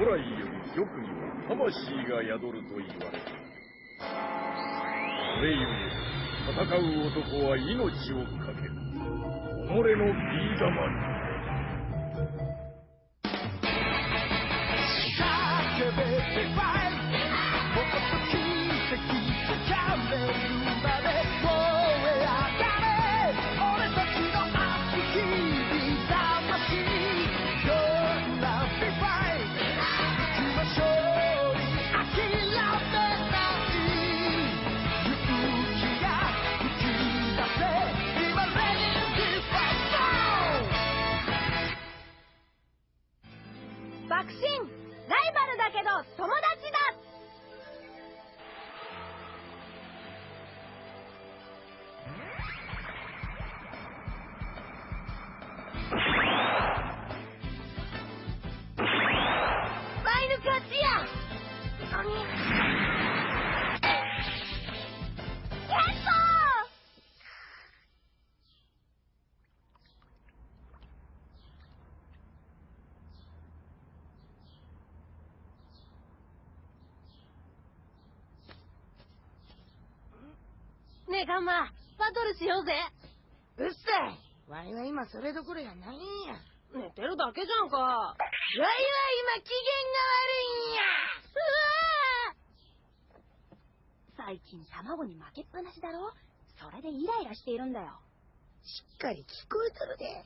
古来より玉には魂が宿ると言われる。それゆえ、戦う男は命を懸ける。己のビー玉に。叫べてファイもっと奇跡がめる心ライバルだけど友達だねえガンマバトルしようぜうっさいわいは今それどころやないんや。寝てるだけじゃんかうわわいは今機最近卵に負けっぱなしだろ？それでイライラしているんだよ嫌が悪いんや。しっかり聞こえとるで。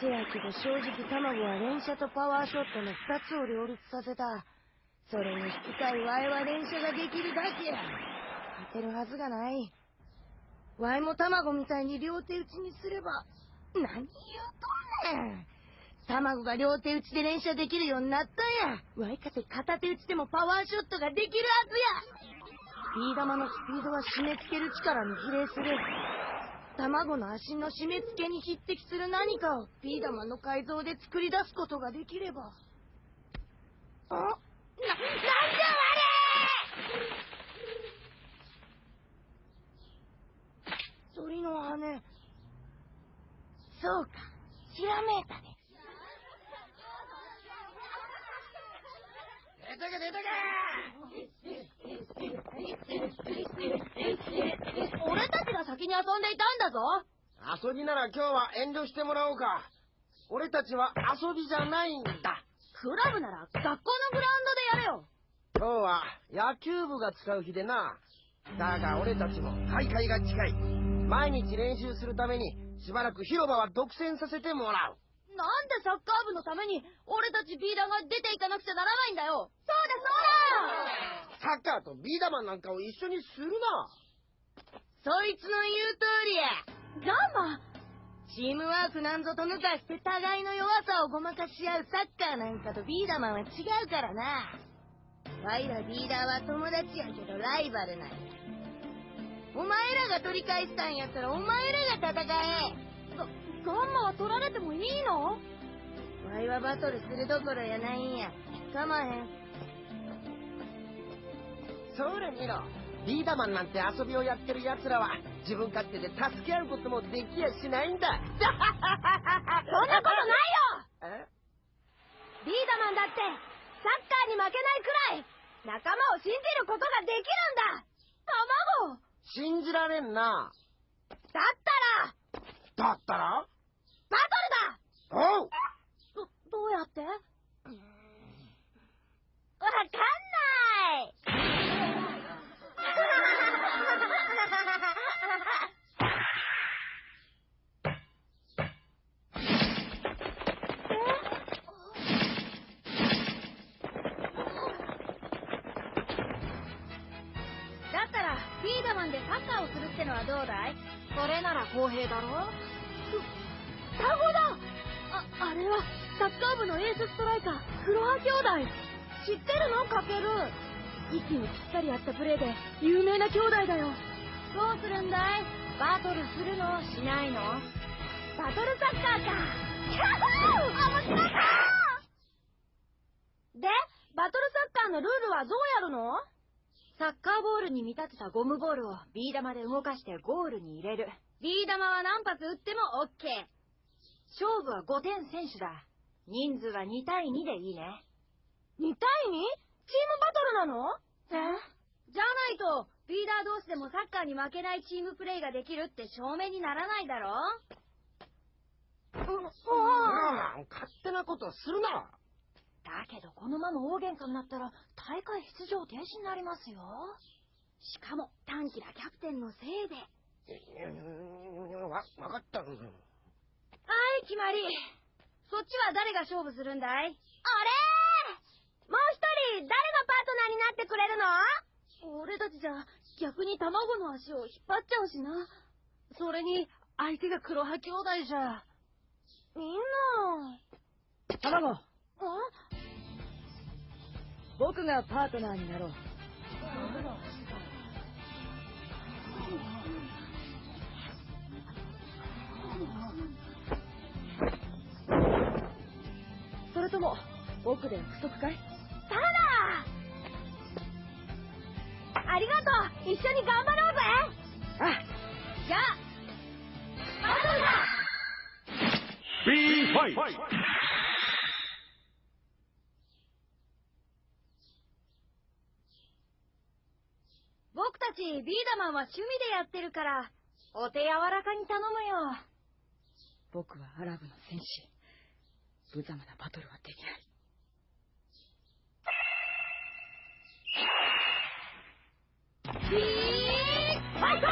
せやけど正直卵は連射とパワーショットの二つを両立させた。それに引き換えわいは連射ができるだけや。勝てるはずがない。わいも卵みたいに両手打ちにすれば、何言うとんねん。卵が両手打ちで連射できるようになったんや。わいかて片手打ちでもパワーショットができるはずや。ビー玉のスピードは締め付ける力に比例する。卵の足の締め付けに匹敵する何かをビー玉の改造で作り出すことができれば。あ？な、なんじゃわれ鳥の羽。そうか、ひらめいたね。出てけ出て俺たちが先に遊んでいたんだぞ遊びなら今日は遠慮してもらおうか。俺たちは遊びじゃないんだ。クラブなら学校のグラウンドでやれよ今日は野球部が使う日でな。だが俺たちも大会が近い。毎日練習するためにしばらく広場は独占させてもらう。なんでサッカー部のために俺たちビーダーが出ていかなくちゃならないんだよそうだサッカーとビーダマンなんかを一緒にするな。そいつの言う通りや。そうだガンマチームワークなんぞと抜かして互いの弱さをごまかし合うサッカーなんかとビーダマンは違うからな。ワイらビーダーは友達やけどライバルなんや。お前らが取り返したんやったらお前らが戦え。ガガンマは取られてもいいの？ワイはバトルするどころやないんや。かまへん。それ見ろ。ビーダマンなんて遊びをやってる奴らは自分勝手で助け合うこともできやしないんだ。そんなことないよえ？ビーダマンだってサッカーに負けないくらい仲間を信じることができるんだ卵信じられんな。だったら。だったら？バトルだ。おう。ど、どうやって？バトルサッカーか。キャッホー面白そうで、バトルサッカーのルールはどうやるの？サッカーボールに見立てたゴムボールをビー玉で動かしてゴールに入れる。ビー玉は何発打っても OK。勝負は5点選手だ。人数は2対2でいいね。2対 2? チームバトルなの？え？じゃないと、リーダー同士でもサッカーに負けないチームプレイができるって証明にならないだろうん、ああ勝手なことするなだけどこのまま大喧嘩になったら大会出場停止になりますよ。しかも、短気なキャプテンのせいで。わ、わかった。はい、決まり。そっちは誰が勝負するんだい？あれもう一人、誰がパートナーになってくれるの？俺たちじゃ逆に卵の足を引っ張っちゃうしな。それに、相手が黒羽兄弟じゃ。みんな。卵あ？僕がパートナーになろう。それとも僕で約束かい？ただ！ありがとう。一緒に頑張ろうぜ。あ。じゃあ、B fight! 僕たちビーダマンは趣味でやってるから、お手柔らかに頼むよ。僕はアラブの戦士無様なバトルはできないビーファイト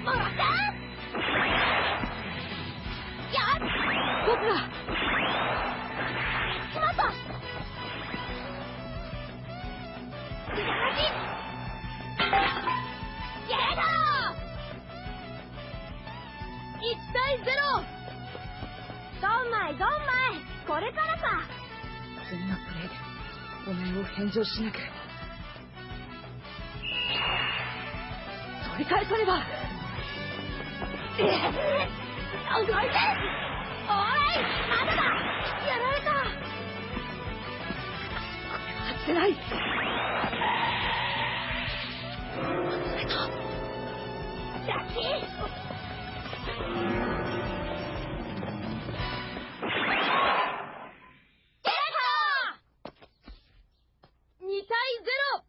もらって僕がしまった左ゲート1対0ドン。マイドン。マイこれからさ。プレーでお前を返上しなけれ。ば取り返さねばないラッキーゲ2対 0!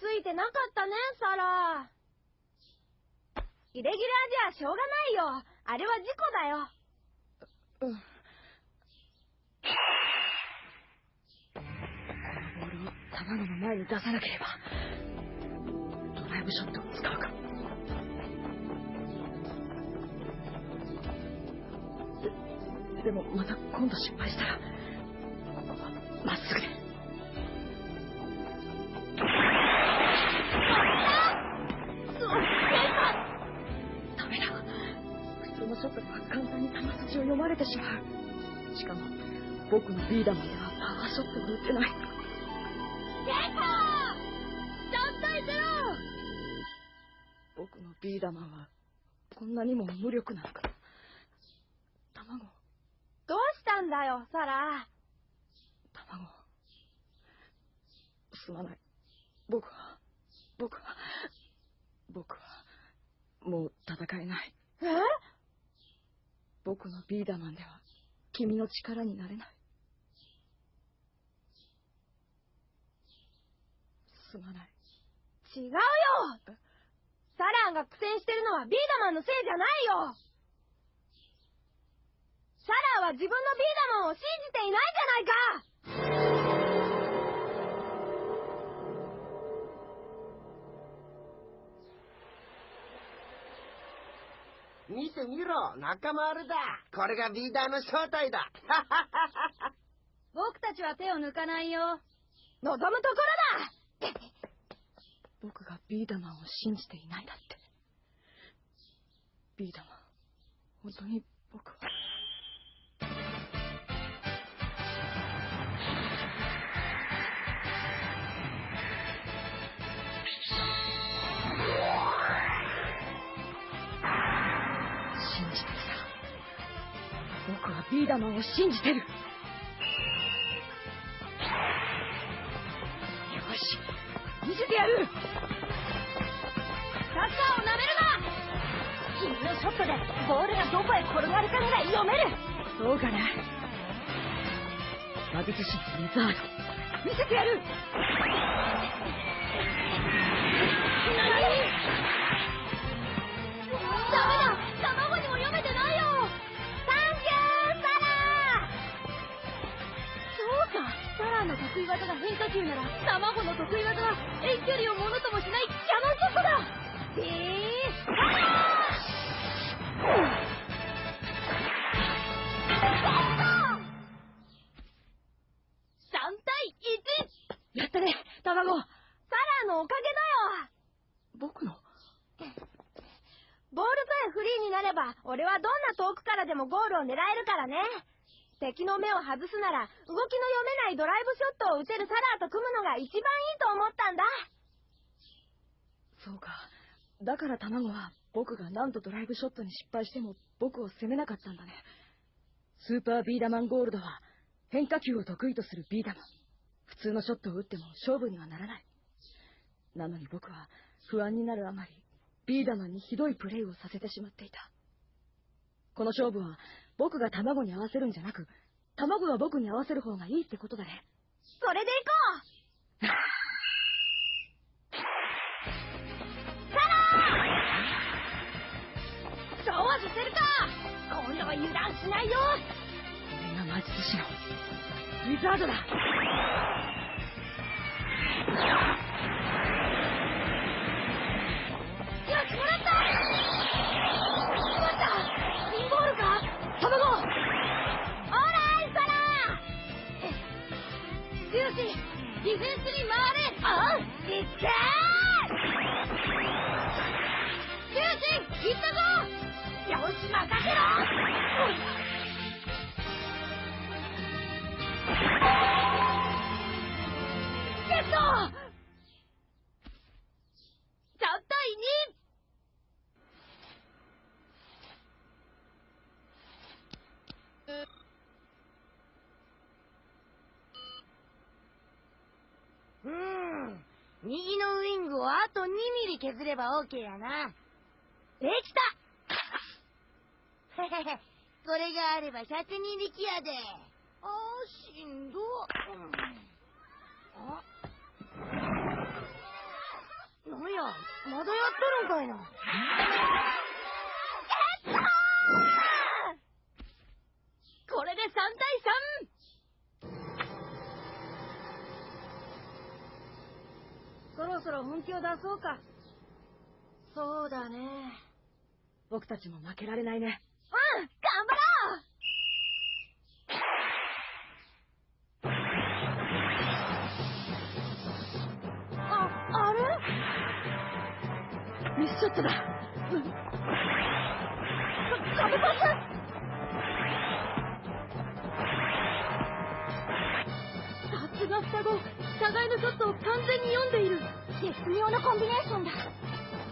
ついてなかったね、サラ。イレギュラーじゃしょうがないよ。あれは事故だよ。うんに出さなければ。ドライブショットを使うか。ででもまた今度失敗したらまっすぐで。ダメだ。普通のショットでは簡単に球筋を読まれてしまう。しかも僕のビーダマンではパワーショットを打てない。ビーダマンはこんなにも無力なのか。卵。どうしたんだよ、サラ。卵。すまない。僕は僕は僕はもう戦えない。え？僕のビーダマンでは君の力になれない。すまない。違うよサランが苦戦してるのはビーダマンのせいじゃないよサランは自分のビーダマンを信じていないじゃないか見てみろ、仲間割れだ。これがリーダーの正体だ。僕たちは手を抜かないよ。望むところだビーダマンを信じていないだって。ビーダマン本当に僕は。信じてきた。僕はビーダマンを信じてる。うかな。魔術師リザード。見せてやる。得意技が変化球なら卵の得意技は遠距離をものともしないキャノンショットだえー、さえフリーになれば、俺はどんな遠くからでもゴールを狙えるからね。敵の目を外すなら、動きの読めないドライブショットを打てるサラーと組むのが一番いいと思ったんだ。そうか。だから卵は僕が何度ドライブショットに失敗しても僕を責めなかったんだね。スーパービーダマンゴールドは変化球を得意とするビーダマン。普通のショットを打っても勝負にはならない。なのに僕は不安になるあまりビーダマンにひどいプレーをさせてしまっていた。この勝負は僕が卵に合わせるんじゃなく、卵が僕に合わせる方がいいってことだね。それで行こう！サラーそうはさせるか！今度は油断しないよ！これが魔術師のウィザードだったぞよし、任せろゲット !3 対 2! うーん。右のウィングをあと2ミリ削れば OK やな。できた。これがあれば102力やで。あー、しんど。うんあなんや、まだやっとるんかいな。これで3対 3! そろそろ本気を出そうか。そうだね。僕たちも負けられないね。うん頑張ろう。あ、あれ？ミスショットだ。うんか壁パスさすが双子。互いのショットを完全に読んでいる。絶妙なコンビネーションだ。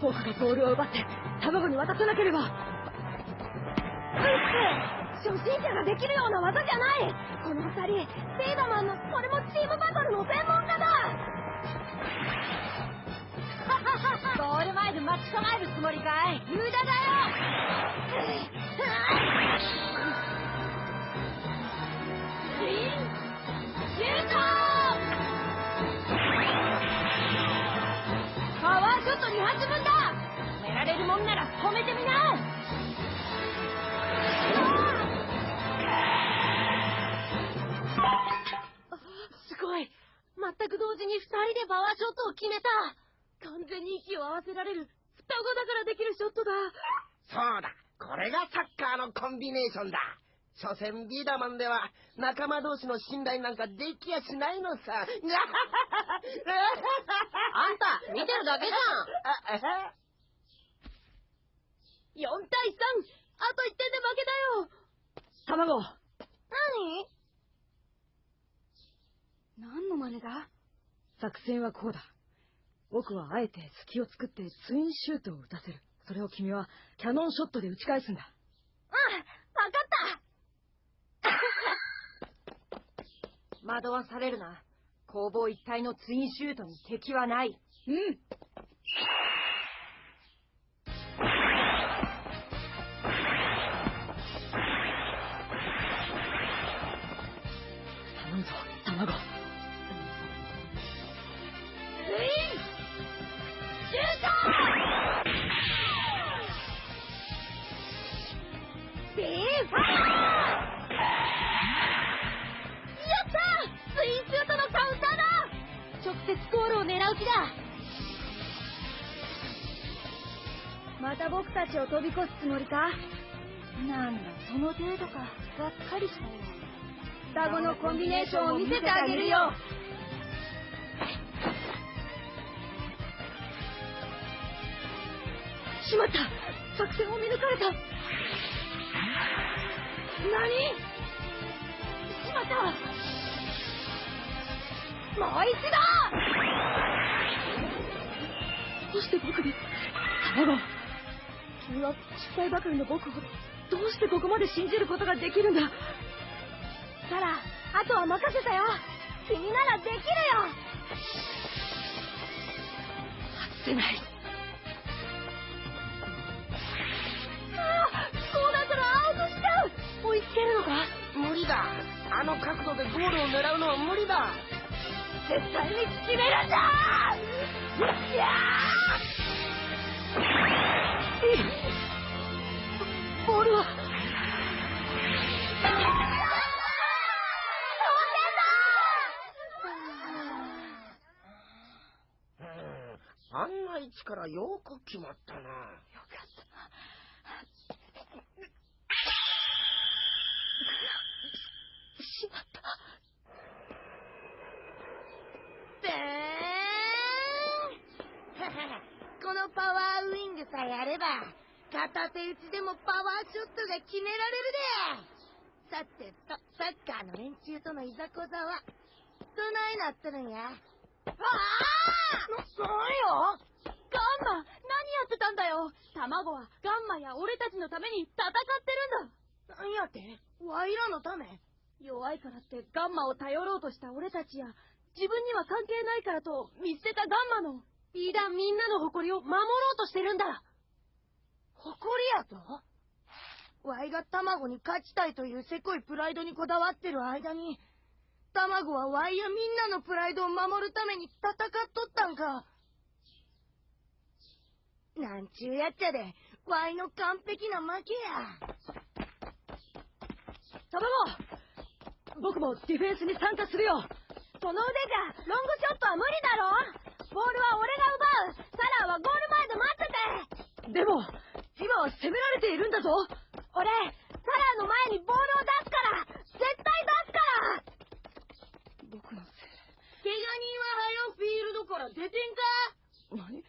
僕がボールを奪って卵に渡さなければ。初心者ができるような技じゃない。この二人セイダマンのこれもチームバトルの専門家だ。ゴール前で待ち構えるつもりかい。無駄だよ。シュートれるもんなら止めてみなすごい全く同時に2人でパワーショットを決めた完全に息を合わせられる双子だからできるショットだそうだ。これがサッカーのコンビネーションだ。所詮ビーダマンでは仲間同士の信頼なんかできやしないのさ。あんた、見てるだけじゃん。4対3あと1点で負けだよ。卵。何？何の真似だ？作戦はこうだ。僕はあえて隙を作ってツインシュートを打たせる。それを君はキャノンショットで打ち返すんだ。うんわかった。惑わされるな。攻防一体のツインシュートに敵はない。うんまた僕たちを飛び越すつもりか？なんだその程度か。がっかりしたよ。双子のコンビネーションを見せてあげるよ。しまった。作戦を見抜かれた。何？しまった。もう一度！どうして僕に卵君は失敗ばかりの僕をどうしてここまで信じることができるんだ？サラあとは任せたよ。君ならできるよ。外せない。ああこうなったらアウトしちゃう。追いつけるのか？無理だ。あの角度でゴールを狙うのは無理だ。絶対に決めるんだ！よっしゃボールは。うん。あんな位置からよく決まったなよかったしまったでーんこのパワーウイングさえあれば片手打ちでもパワーショットが決められるで。さてとサッカーの連中とのいざこざはどないなっとるんや。ああな、なんよガンマ何やってたんだよ。卵はガンマや俺たちのために戦ってるんだ。なんやって？ワイらのため？弱いからってガンマを頼ろうとした俺たちや自分には関係ないからと見捨てたガンマのビーダンみんなの誇りを守ろうとしてるんだ誇りやと？ワイが卵に勝ちたいというせこいプライドにこだわってる間に卵はワイやみんなのプライドを守るために戦っとったんか。なんちゅうやっちゃでワイの完璧な負けや。卵僕もディフェンスに参加するよ。その腕じゃロングショットは無理だろ。ボールは俺が奪う。サラはゴール前で待ってて。でも今は攻められているんだぞ。俺サラの前にボールを出すから。絶対出すから。僕のせ怪我人は早フィールドから出てんかい何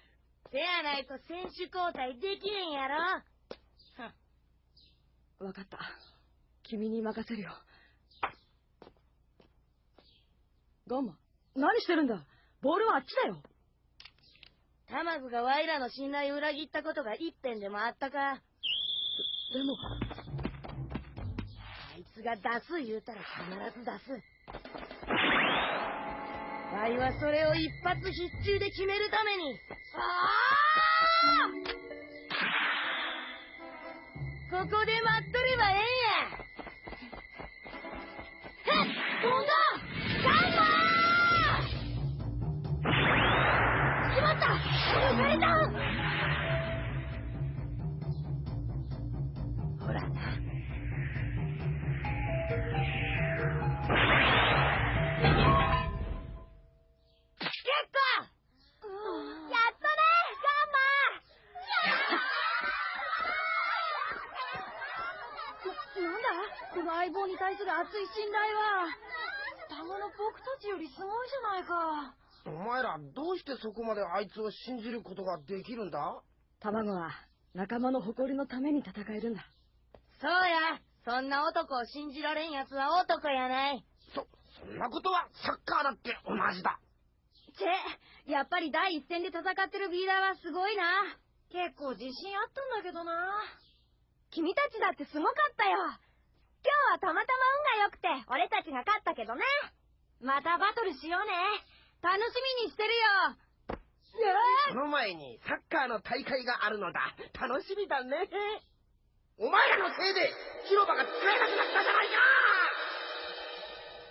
せやないと選手交代できへん。やろわかった。君に任せるよ。ガンマ何してるんだ？ボールはあっちだよ卵がワイらの信頼を裏切ったことが一遍でもあったかでもあいつが出す言うたら必ず出す。ワイはそれを一発必中で決めるために。ここで待っとればええんや。棒に対する熱い信頼は。双子の僕たちよりすごいじゃないか。お前らどうしてそこまであいつを信じることができるんだ？卵は仲間の誇りのために戦えるんだそうや。そんな男を信じられん奴は男やない。そ、そんなことはサッカーだって同じだ。チェ、やっぱり第一線で戦ってるビーダーはすごいな。結構自信あったんだけどな。君たちだってすごかったよ。今日はたまたま運が良くて、俺たちが勝ったけどね。またバトルしようね。楽しみにしてるよ。その前にサッカーの大会があるのだ。楽しみだね。お前らのせいで広場が使えなくなったじゃないか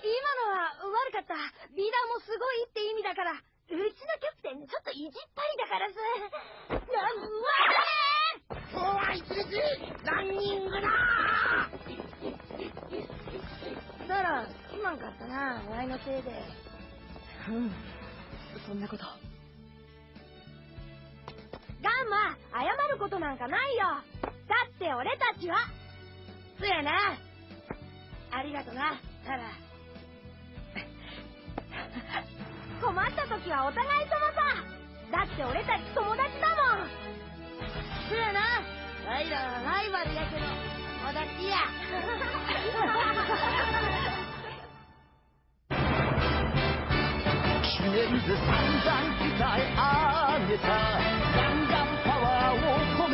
今のは悪かった。ビーダーもすごいって意味だから。うちのキャプテン、ちょっと意地っぱりだからさ。な、うわ今日は一日ランニングだだら、すまんかったな、ワイのせいで。うん。そんなこと。ガンマ、謝ることなんかないよ。だって俺たちは、そやな。ありがとな、タラ。困った時はお互い様さ。だって俺たち友達だもん。そやな。ワイらはライバルやけど、我的爹。十年子三三在阿涅山，刚刚跑完我破门。